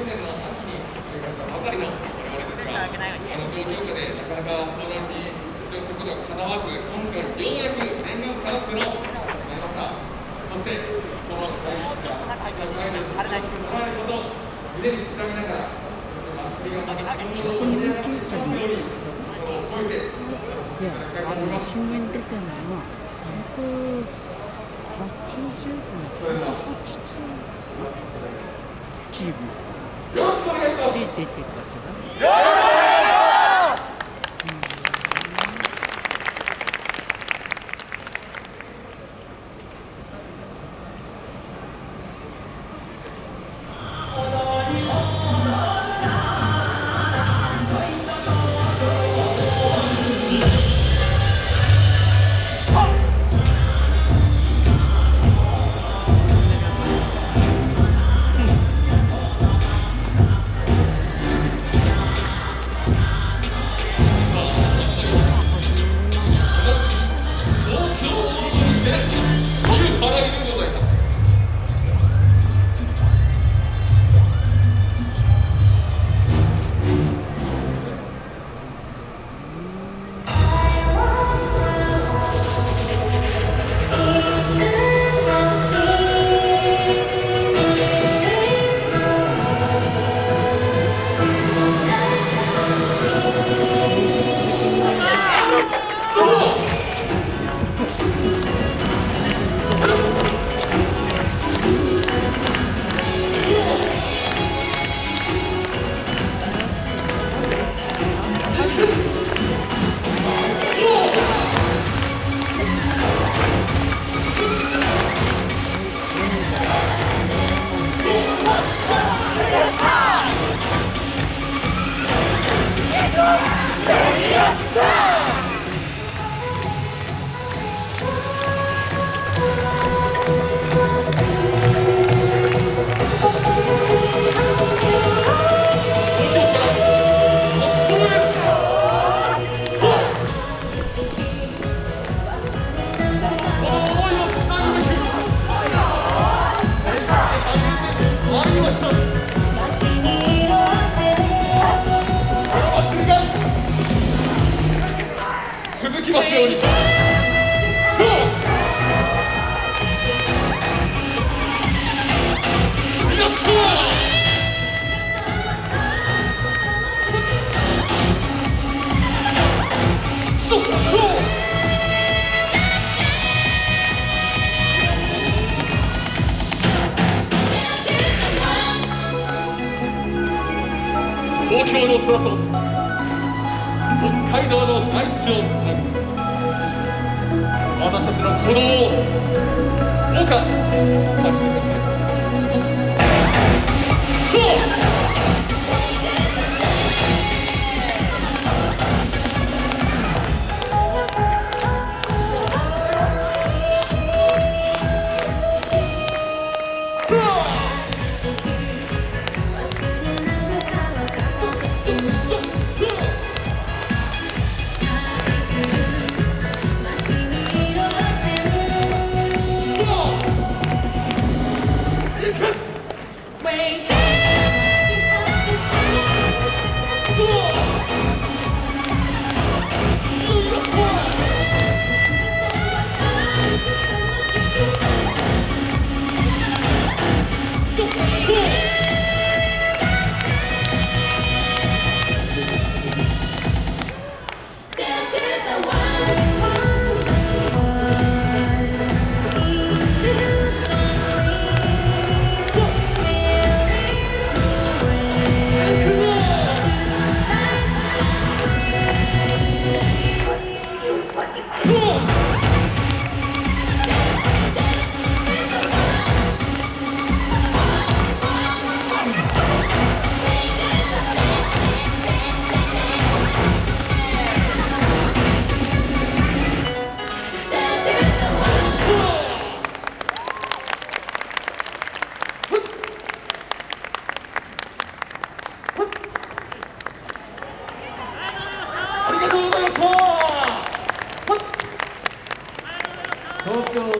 去年の秋に就学たばかりの我々ですが、あの状況下でなかなか相談に出場することがかなわず、今回ようやく念願かなってのなりました。そして、この大好な会で捉えること腕に膨らみながら、祭りがまた本物を盛り上がっていきますように、心を覚えていきたいと思います。よろしくお願いします。ように東京の空と北海道の大地をつなぐ私たちの鼓動をどうか感じてください